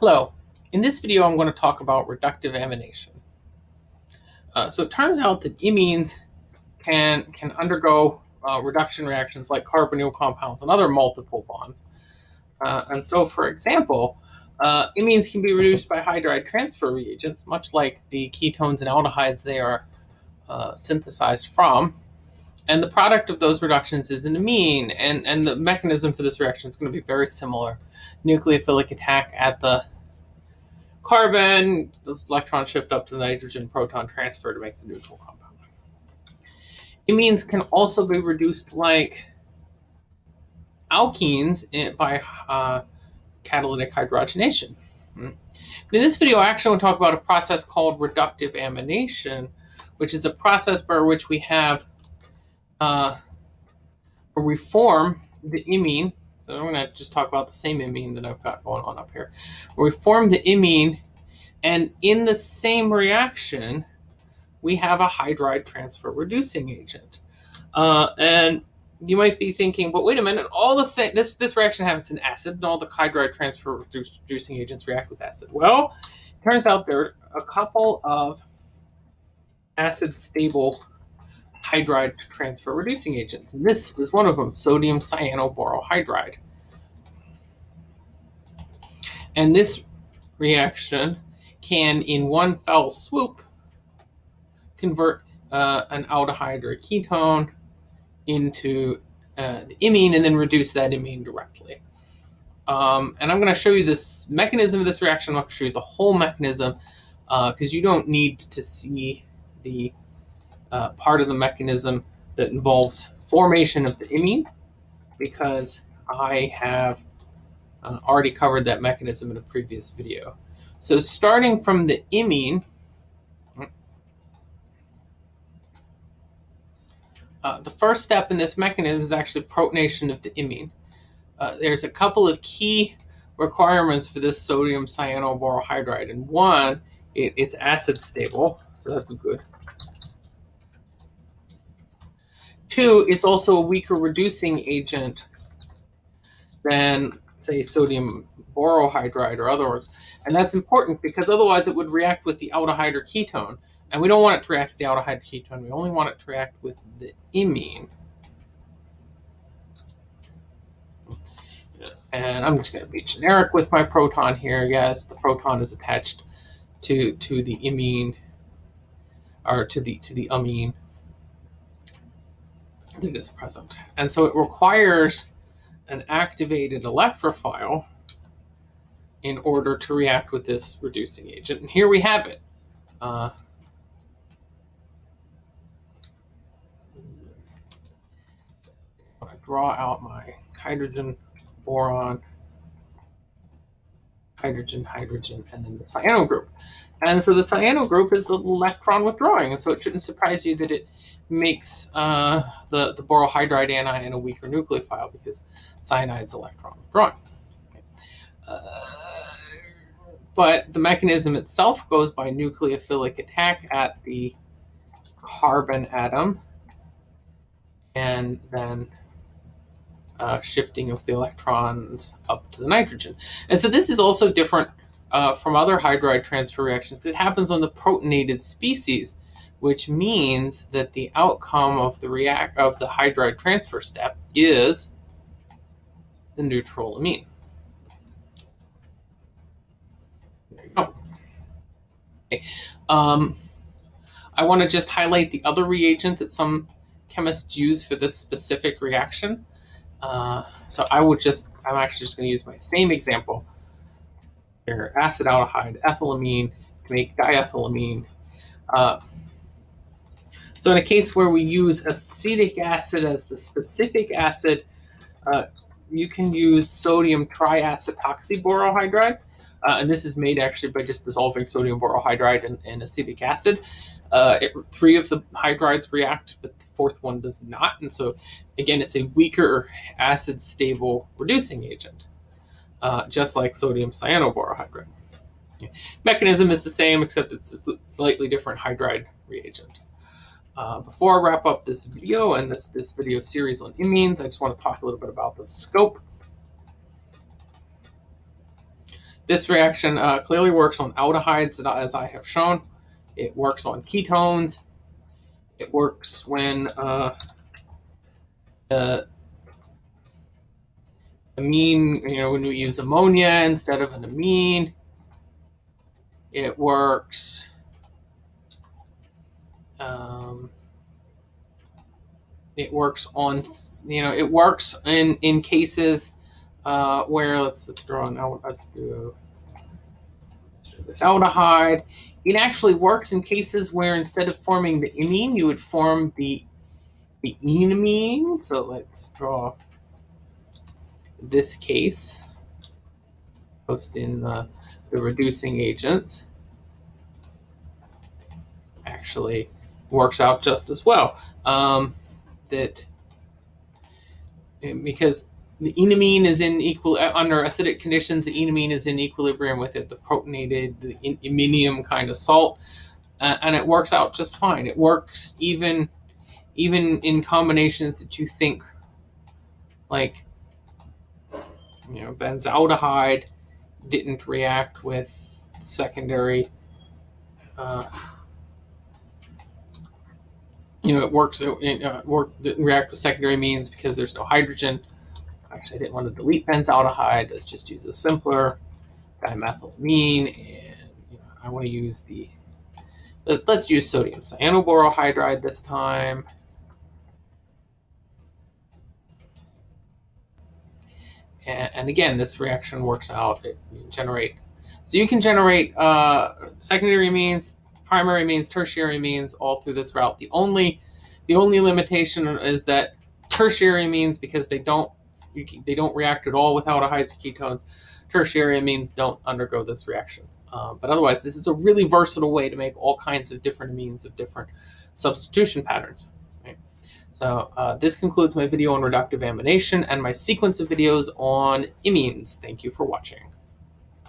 Hello. In this video, I'm going to talk about reductive amination. Uh, so it turns out that imines can, can undergo uh, reduction reactions like carbonyl compounds and other multiple bonds. Uh, and so, for example, uh, imines can be reduced by hydride transfer reagents, much like the ketones and aldehydes they are uh, synthesized from. And the product of those reductions is an amine, and, and the mechanism for this reaction is going to be very similar. Nucleophilic attack at the carbon, this electron shift up to the nitrogen proton transfer to make the neutral compound. Amines can also be reduced like alkenes by uh, catalytic hydrogenation. Hmm. In this video, I actually want to talk about a process called reductive amination, which is a process by which we have uh, we form the imine. So I'm going to just talk about the same imine that I've got going on up here. Where we form the imine, and in the same reaction, we have a hydride transfer reducing agent. Uh, and you might be thinking, but wait a minute, all the same, this, this reaction happens in acid, and all the hydride transfer reducing agents react with acid. Well, turns out there are a couple of acid stable hydride transfer reducing agents. And this is one of them, sodium cyanoborohydride. And this reaction can, in one fell swoop, convert uh, an aldehyde or a ketone into uh, the imine and then reduce that imine directly. Um, and I'm going to show you this mechanism of this reaction. To show you the whole mechanism because uh, you don't need to see the uh, part of the mechanism that involves formation of the imine because I have uh, already covered that mechanism in a previous video. So starting from the imine, uh, the first step in this mechanism is actually protonation of the imine. Uh, there's a couple of key requirements for this sodium cyanoborohydride. And one, it, it's acid stable, so that's good. Two, it's also a weaker reducing agent than, say, sodium borohydride or others. And that's important because otherwise it would react with the aldehyde or ketone. And we don't want it to react with the aldehyde or ketone. We only want it to react with the imine. And I'm just going to be generic with my proton here. Yes, the proton is attached to to the imine or to the to the amine that is present. And so it requires an activated electrophile in order to react with this reducing agent. And here we have it. Uh, I draw out my hydrogen, boron, hydrogen, hydrogen, and then the cyano group. And so the cyano group is electron withdrawing, and so it shouldn't surprise you that it makes uh, the, the borohydride anion a weaker nucleophile because cyanide's electron withdrawing. Uh, but the mechanism itself goes by nucleophilic attack at the carbon atom and then uh, shifting of the electrons up to the nitrogen. And so this is also different uh, from other hydride transfer reactions. It happens on the protonated species, which means that the outcome of the react of the hydride transfer step is the neutral amine. There you go. Um, I want to just highlight the other reagent that some chemists use for this specific reaction. Uh, so I will just, I'm actually just going to use my same example here, acetaldehyde, ethylamine to make diethylamine. Uh, so in a case where we use acetic acid as the specific acid, uh, you can use sodium triacetoxyborohydride. Uh, and this is made actually by just dissolving sodium borohydride in, in acetic acid. Uh, it, three of the hydrides react, but the fourth one does not. And so, again, it's a weaker acid stable reducing agent, uh, just like sodium cyanoborohydride. Mechanism is the same, except it's, it's a slightly different hydride reagent. Uh, before I wrap up this video and this, this video series on imines, I just want to talk a little bit about the scope. This reaction uh, clearly works on aldehydes, as I have shown. It works on ketones. It works when uh, uh, amine, you know, when we use ammonia instead of an amine. It works. Um, it works on, you know, it works in in cases uh, where let's let's draw do, let's do this aldehyde. It actually works in cases where instead of forming the imine, you would form the the enamine. So let's draw this case, post in the, the reducing agents, actually works out just as well. Um, that because the enamine is in equal under acidic conditions, the enamine is in equilibrium with it, the protonated, the iminium kind of salt, uh, and it works out just fine. It works even even in combinations that you think like you know, benzaldehyde didn't react with secondary, uh, you know, it works, it, uh, work, didn't react with secondary amines because there's no hydrogen. Actually, I didn't want to delete benzaldehyde. Let's just use a simpler dimethylamine. And you know, I want to use the, let's use sodium cyanoborohydride this time. And, and again, this reaction works out. It, generate. So you can generate uh, secondary amines, primary amines, tertiary amines all through this route. The only the only limitation is that tertiary amines, because they don't they don't react at all without aldehydes or ketones, tertiary amines don't undergo this reaction. Um, but otherwise, this is a really versatile way to make all kinds of different amines of different substitution patterns. So uh, this concludes my video on reductive amination and my sequence of videos on imines. Thank you for watching.